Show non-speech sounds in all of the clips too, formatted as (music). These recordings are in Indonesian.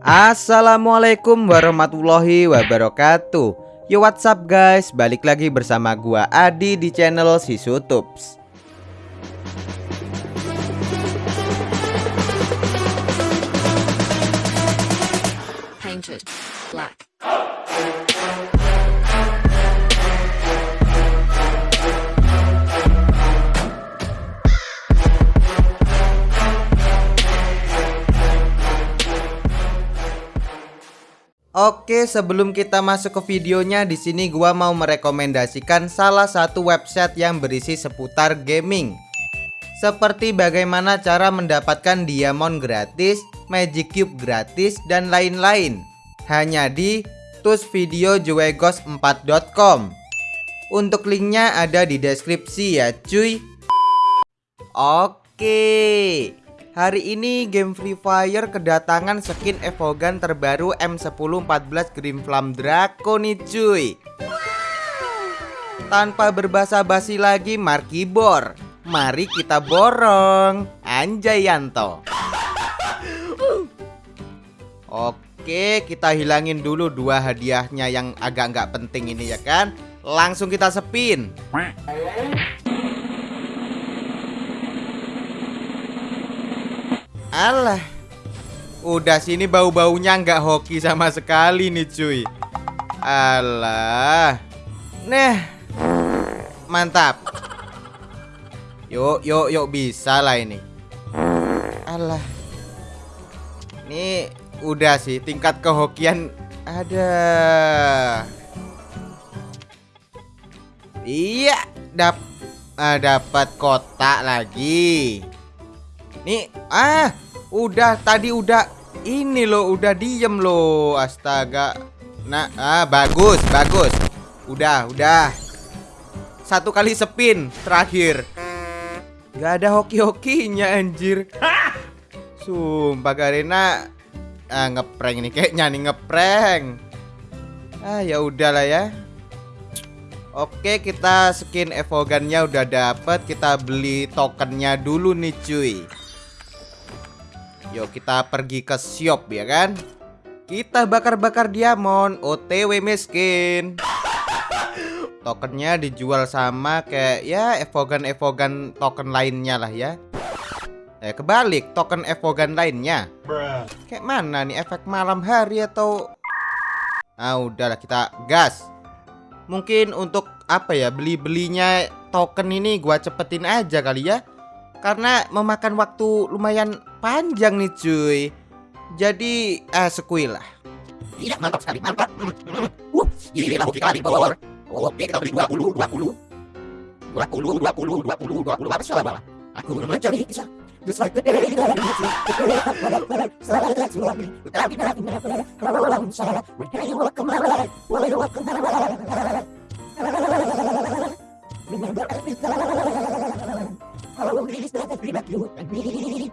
Assalamualaikum warahmatullahi wabarakatuh. Yo what's up guys? Balik lagi bersama gua Adi di channel Sisutups painted black. Oke, sebelum kita masuk ke videonya, di sini gua mau merekomendasikan salah satu website yang berisi seputar gaming. Seperti bagaimana cara mendapatkan diamond gratis, magic cube gratis, dan lain-lain. Hanya di tusvideojuegos4.com. Untuk linknya ada di deskripsi ya, cuy. Oke. Hari ini game Free Fire kedatangan skin Evogan terbaru M1014 Green Flame Draco nih cuy. Tanpa berbasa-basi lagi Markibor Mari kita borong. Anjay Yanto. Oke kita hilangin dulu dua hadiahnya yang agak nggak penting ini ya kan? Langsung kita spin Alah. Udah sini bau-baunya nggak hoki sama sekali nih cuy. Alah. Nah Mantap. Yuk yuk yuk bisa lah ini. Alah. Ini udah sih tingkat kehokian Ada. Iya dap ah, dapat kotak lagi Nih, ah, udah tadi udah ini loh, udah diem loh. Astaga. Nah, ah bagus, bagus. Udah, udah. Satu kali spin terakhir. Gak ada hoki-hokinya anjir. Sumpah Garena ah ngeprank nih kayaknya nih ngeprank. Ah ya udahlah ya. Oke kita skin evogannya udah dapet Kita beli tokennya dulu nih cuy Yuk kita pergi ke shop ya kan? Kita bakar-bakar diamond OTW miskin. Tokennya dijual sama kayak ya evogan-evogan token lainnya lah ya. Eh kebalik token evogan lainnya. Kayak mana nih efek malam hari atau? Ah udahlah kita gas. Mungkin untuk apa ya beli-belinya token ini gua cepetin aja kali ya. Karena memakan waktu lumayan panjang nih cuy Jadi ah sekui lah Tidak mantap sekali, mantap. Uh, inilah hoki kali bawah. Oke, kita beli 20, 20. 20, 20, 20, 20, apa salah Aku mencari kisah. That I me.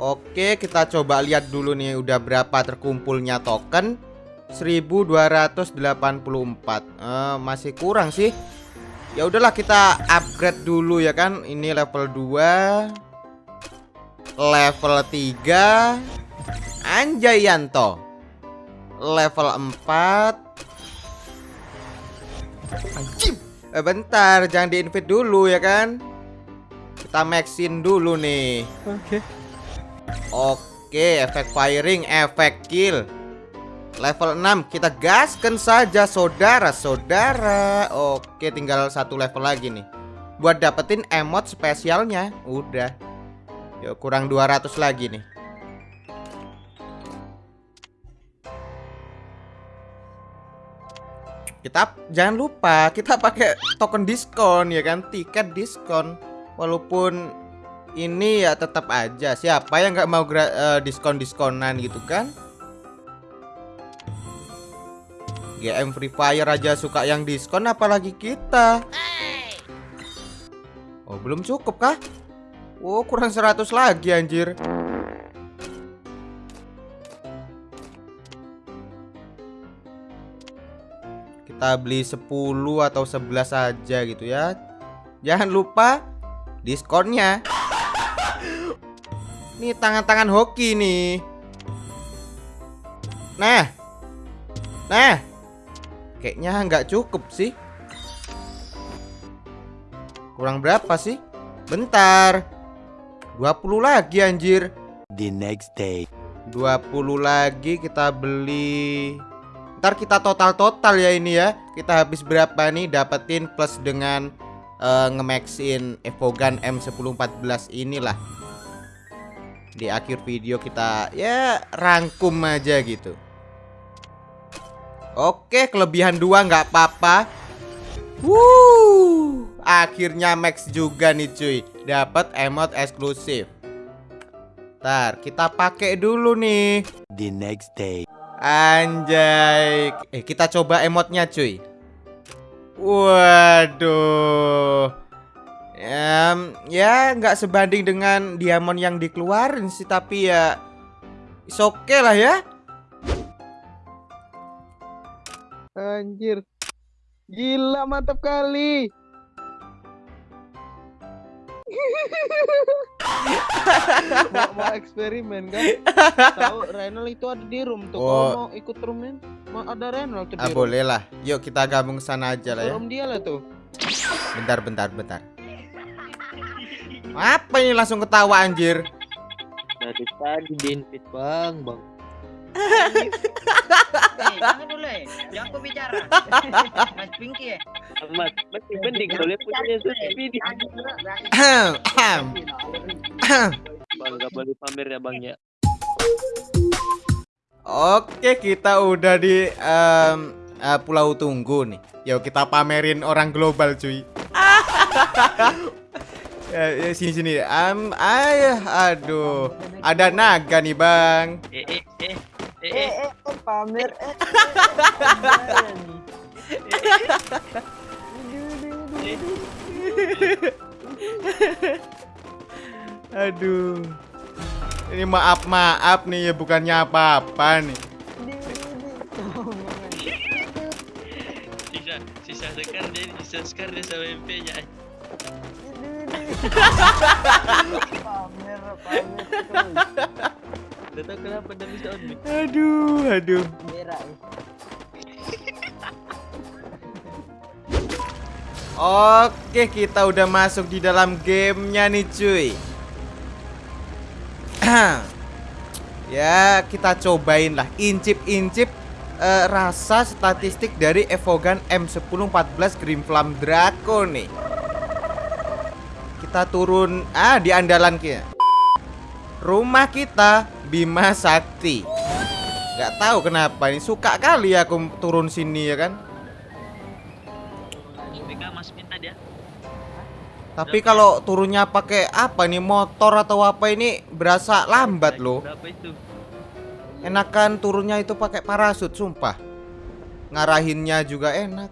Oke, kita coba lihat dulu nih udah berapa terkumpulnya token. 1284. Eh, masih kurang sih. Ya udahlah kita upgrade dulu ya kan. Ini level 2. Level 3. Anjay Yanto. Level 4. Anjim. Eh bentar, jangan di-invite dulu ya kan. Kita maxin dulu nih. Oke. Oke, efek firing, efek kill. Level 6 kita gaskan saja saudara-saudara. Oke, tinggal satu level lagi nih. Buat dapetin emot spesialnya. Udah. Yuk, kurang 200 lagi nih. Kita jangan lupa kita pakai token diskon ya kan, tiket diskon. Walaupun ini ya tetap aja siapa yang nggak mau eh, diskon-diskonan gitu kan? GM Free Fire aja suka yang diskon apalagi kita. Oh, belum cukup kah? Oh, kurang 100 lagi anjir. Kita beli 10 atau 11 saja gitu ya. Jangan lupa diskonnya. Nih tangan-tangan hoki nih. Nah. Nah. Kayaknya nggak cukup sih. Kurang berapa sih? Bentar. 20 lagi anjir. the next day. 20 lagi kita beli Ntar kita total-total ya ini ya Kita habis berapa nih dapetin plus dengan eh, Ngemaxin Evogan M1014 inilah Di akhir video kita ya rangkum aja gitu Oke kelebihan dua nggak apa-apa. Wuh Akhirnya max juga nih cuy. Dapat emot eksklusif. Ntar kita pakai dulu nih. The next day. Anjay. Eh kita coba emotnya cuy. Waduh. Em, Ya nggak sebanding dengan diamond yang dikeluarin sih Tapi ya oke lah ya Anjir. Gila mantap kali. (laughs) mau, mau eksperimen kan? Tahu Renal itu ada di room tuh. Oh. Kalau mau ikut room kan, mau ada Renal tuh di ah. Boleh lah Yuk kita gabung sana aja lah ya Room dia lah tuh. Bentar bentar bentar Apa ini langsung ketawa anjir Dari tadi di invite bang, bang. Eh, jangan dulu eh. Jangan kau bicara. Mas Pinky eh. Amat, masih mending kalau lihat punya ahem, ahem. Bang, gak boleh pamer ya bang ya. Oke, kita udah di em, eh, Pulau Tunggu nih. Yuk kita pamerin orang global, cuy. ya, (laughs) ya, sini sini. Am, ayah, aduh. Ada naga nih, Bang. Eh, eh, eh, eh, Eh, eh. eh, pamer eh. Aduh. Ini maaf-maaf nih ya, bukannya apa-apa nih. sisa sisa sekar dia sisa sekar dia sama MP nya Pamer, pamer. Gak tau kenapa dia bisa on mic. Aduh, aduh. Merah. Oke, kita udah masuk di dalam gamenya nih, cuy. (clears throat) ya, kita cobain lah incip-incip eh, rasa statistik dari Evogan M1014 Green Flame Draco nih. Kita turun ah di andalan kita. Rumah kita Bima Sakti. Gak tahu kenapa ini suka kali aku turun sini ya kan. BK mas minta dia Tapi kalau turunnya pakai apa nih motor atau apa ini berasa lambat loh. Enakan turunnya itu pakai parasut sumpah. Ngarahinnya juga enak.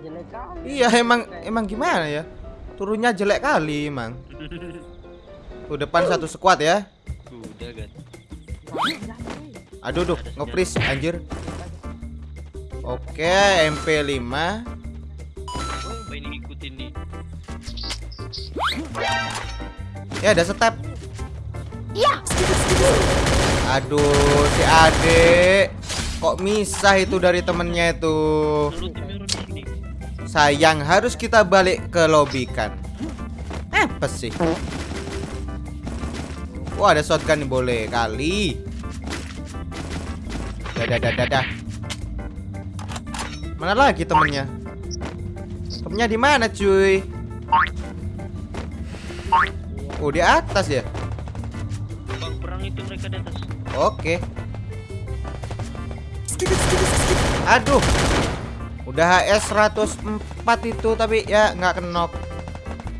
Jelek kali. Iya emang emang gimana ya? Turunnya jelek kali emang. (laughs) Tuh depan satu squad ya. udah Aduh duh, nge-freeze anjir. Oke, MP5. apa ini ngikutin nih Ya ada step. Aduh, si Ade kok misah itu dari temennya itu. Sayang harus kita balik ke lobby kan. Apa sih? Wah ada shotgun nih boleh kali. Dadah dadah dadah. Mana lagi temennya? Temennya di mana cuy? Oh di atas ya. bang perang itu mereka di atas Oke. Aduh. Udah HS 104 itu tapi ya nggak kenok.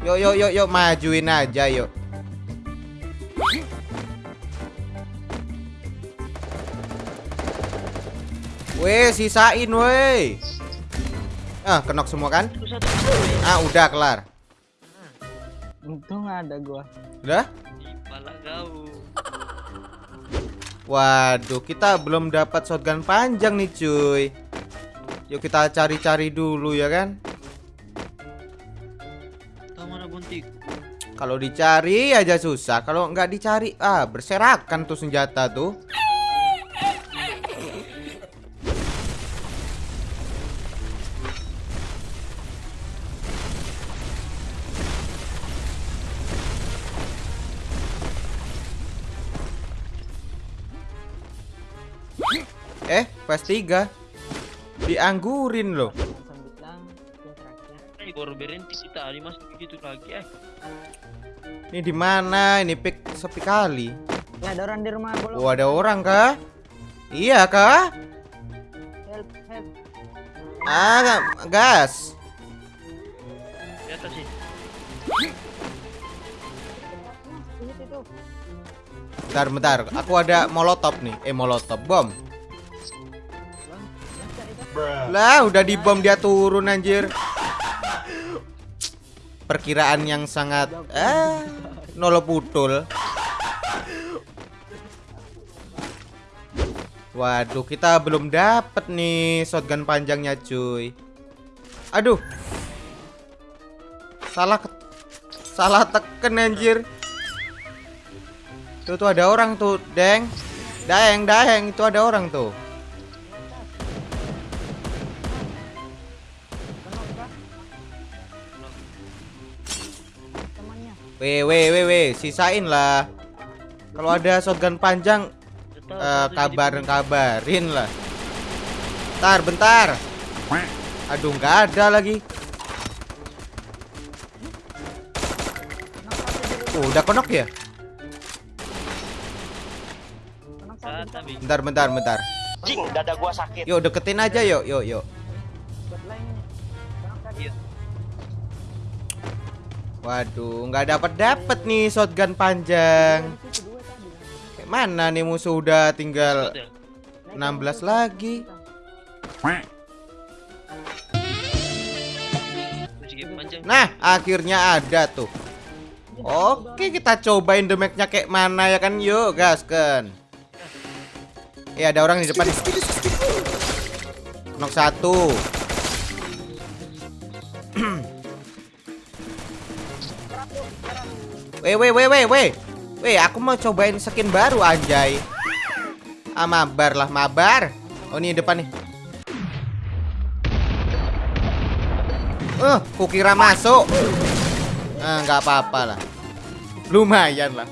Yuk yuk yuk yuk majuin aja yuk. Weh, sisain weh. Ah, kenok semua kan? Ah, udah kelar. Untung ada gua. Udah? Waduh, kita belum dapat shotgun panjang nih, cuy. Yuk kita cari-cari dulu ya kan? Tahu mana buntik? Kalau dicari aja susah, kalau nggak dicari ah berserakan tuh senjata tuh. PS3 dianggurin loh ini di mana? Ini pick sepi kali. Ya ada orang di rumah bolong. Oh, ada orang kah? Iya kah? Help, help. ah gas. Di atas sih bentar bentar. Aku ada molotov nih. Eh molotov bom. Lah, udah di bom dia turun anjir. Perkiraan yang sangat eh nol putul. Waduh, kita belum dapet nih shotgun panjangnya, cuy. Aduh. Salah salah teken anjir. Tuh tuh ada orang tuh, Deng. Daeng, daeng, itu ada orang tuh. Weh, weh, weh, weh, sisain lah. Kalau ada shotgun panjang, jadi kabarin kabarin lah. Bentar, bentar. Aduh, nggak ada lagi. Oh, udah konok ya? Bentar, bentar, bentar. Jing, dada gua sakit. Yuk, deketin aja yuk, yuk, yuk. Waduh, nggak dapat dapat nih shotgun panjang. Kayak mana nih musuh udah tinggal ada. 16 lagi. Nah, akhirnya ada tuh. Oke, kita cobain damage-nya kayak mana ya kan? Yuk, gaskan. Eh, ada orang di depan. Knock satu. (clears throat) Weh, weh, weh, weh, weh. Weh, aku mau cobain skin baru anjay. Ah, mabar lah, mabar. Oh, ini depan nih. Eh, kukira masuk. Ah, nggak apa-apa lah. Lumayan lah.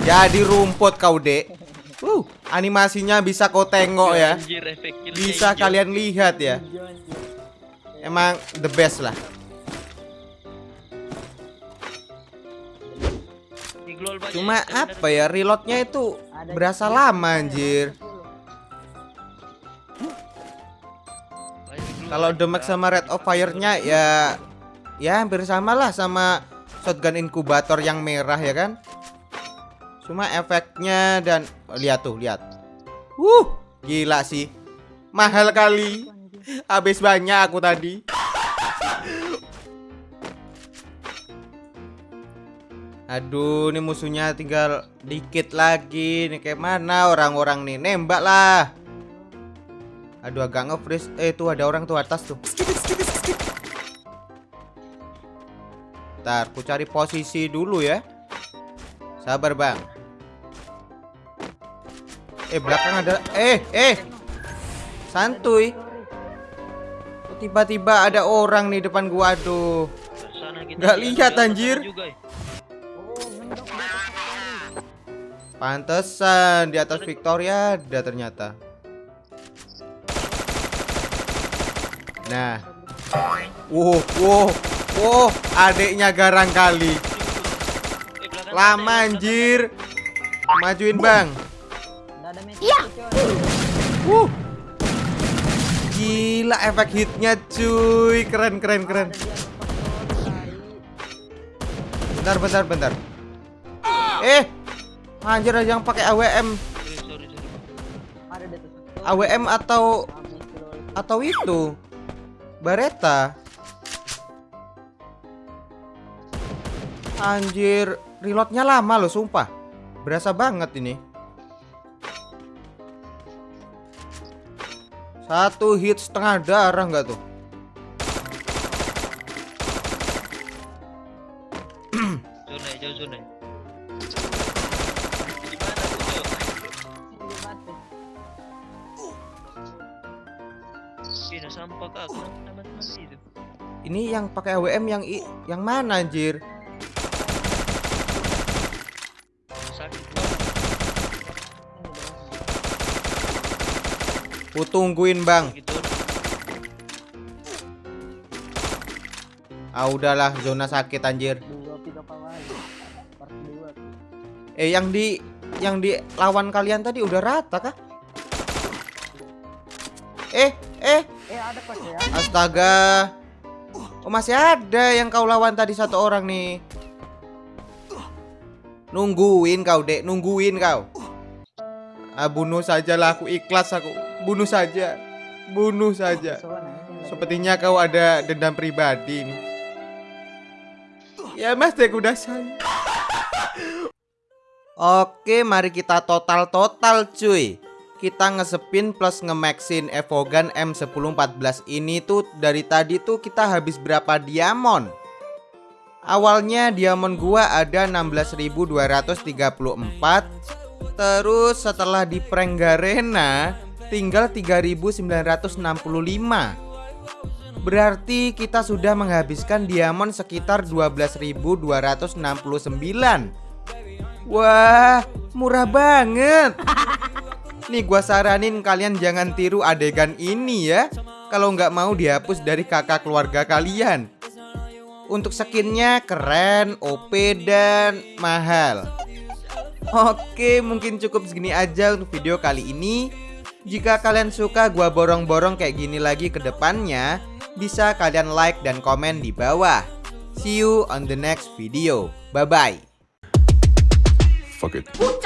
Jadi rumput kau, Dek. Uh, animasinya bisa kau tengok ya. Bisa hijau. kalian lihat ya. Emang the best lah. Cuma apa ya reloadnya itu berasa lama anjir. Kalau Demek sama Red of Fire-nya ya ya hampir sama lah sama shotgun inkubator yang merah ya kan. Cuma efeknya dan oh, lihat tuh, lihat. Uh, gila sih. Mahal kali. Habis banyak aku tadi. Aduh, ini musuhnya tinggal dikit lagi. Nih kayak mana orang-orang nih? Nembak lah. Aduh, agak nge-freeze. Eh, tuh ada orang tuh atas tuh. Ntar, ku cari posisi dulu ya. Sabar, Bang. Eh, belakang ada Eh, eh. Santuy. Tiba-tiba ada orang nih depan gua. Aduh. Nggak lihat anjir. juga. Pantesan di atas Victoria ada ternyata. Nah. Wow, wow, wow, adiknya garang kali. Lama anjir. Majuin, Bang. Iya. Wuh. Gila efek hitnya cuy Keren keren keren Bentar bentar bentar Eh Anjir ada yang pakai AWM. AWM atau. Atau itu Bareta Anjir Reloadnya lama loh sumpah Berasa banget ini Satu hit setengah darah nggak tuh Nah sampah kak, aku amat mati itu. Ini yang pakai AWM yang i yang mana anjir? Ku tungguin bang Gitu. Ah udahlah zona sakit anjir. Eh yang di yang di lawan kalian tadi udah rata kah? Astaga. Oh masih ada yang kau lawan tadi satu orang nih. Nungguin kau dek. Nungguin kau. Ah bunuh saja lah aku. Ikhlas aku. Bunuh saja. Bunuh saja. Sepertinya kau ada dendam pribadi nih. Ya mas dek udah say. Oke mari kita total-total cuy Kita ngesepin plus ngemaxin Evogan M1014 ini tuh dari tadi tuh kita habis berapa diamond? Awalnya diamond gua ada 16.234 Terus setelah di prank Garena tinggal 3.965 Berarti kita sudah menghabiskan diamond sekitar 12.269 Wah, murah banget (laughs) Nih gua saranin kalian jangan tiru adegan ini ya Kalau nggak mau dihapus dari kakak keluarga kalian Untuk skinnya keren, OP, dan mahal Oke, mungkin cukup segini aja untuk video kali ini. Jika kalian suka gua borong-borong kayak gini lagi ke depannya, bisa kalian like dan komen di bawah. See you on the next video. Bye bye. Fuck it. Ooh,